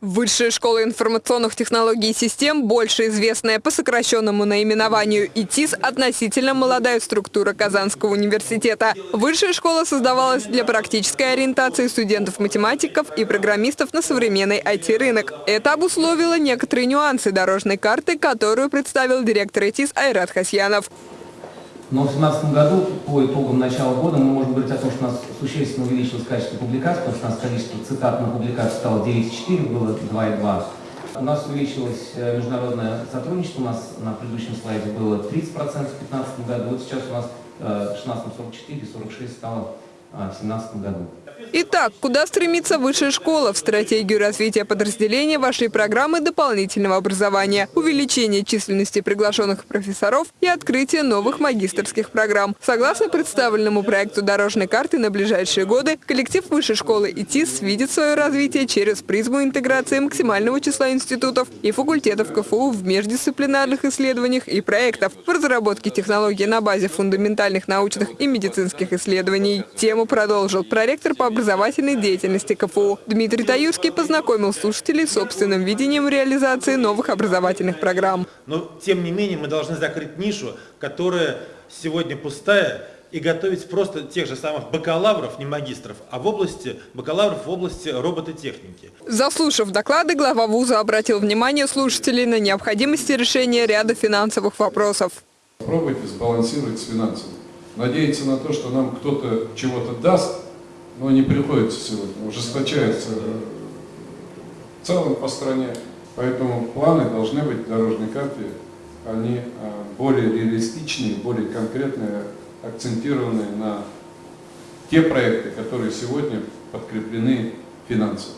Высшая школа информационных технологий и систем, больше известная по сокращенному наименованию ИТИС, относительно молодая структура Казанского университета. Высшая школа создавалась для практической ориентации студентов-математиков и программистов на современный IT-рынок. Это обусловило некоторые нюансы дорожной карты, которую представил директор ИТИС Айрат Хасьянов. Но в 2017 году, по итогам начала года, мы можем говорить о том, что у нас существенно увеличилось качество публикаций, потому что у нас количество цитат на публикации стало 9,4, было 2,2. У нас увеличилось э, международное сотрудничество, у нас на предыдущем слайде было 30% в 2015 году, вот сейчас у нас э, в 2016 44, 46 стало э, 2017 году. Итак, куда стремится высшая школа? В стратегию развития подразделения вашей программы дополнительного образования, увеличение численности приглашенных профессоров и открытие новых магистрских программ. Согласно представленному проекту дорожной карты на ближайшие годы, коллектив высшей школы ИТИС видит свое развитие через призму интеграции максимального числа институтов и факультетов КФУ в междисциплинарных исследованиях и проектов в разработке технологий на базе фундаментальных научных и медицинских исследований. Тему продолжил проректор по образовательной деятельности КФУ. Дмитрий Таюрский познакомил слушателей с собственным видением реализации новых образовательных программ. Но, тем не менее, мы должны закрыть нишу, которая сегодня пустая, и готовить просто тех же самых бакалавров, не магистров, а в области бакалавров в области робототехники. Заслушав доклады, глава вуза обратил внимание слушателей на необходимости решения ряда финансовых вопросов. Пробуйте сбалансировать с финансами. Надеяться на то, что нам кто-то чего-то даст, но не приходится сегодня, ужесточается в целом по стране. Поэтому планы должны быть в дорожной карте, они а, более реалистичные, более конкретные, акцентированные на те проекты, которые сегодня подкреплены финансово.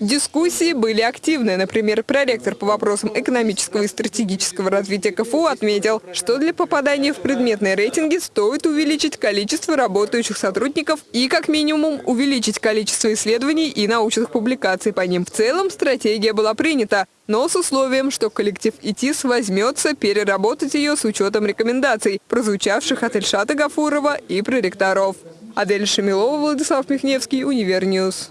Дискуссии были активны. Например, проректор по вопросам экономического и стратегического развития КФУ отметил, что для попадания в предметные рейтинги стоит увеличить количество работающих сотрудников и, как минимум, увеличить количество исследований и научных публикаций по ним. В целом стратегия была принята, но с условием, что коллектив ИТИС возьмется переработать ее с учетом рекомендаций, прозвучавших от Ильшата Гафурова и проректоров. Адель Шамилова, Владислав Михневский, Univer News.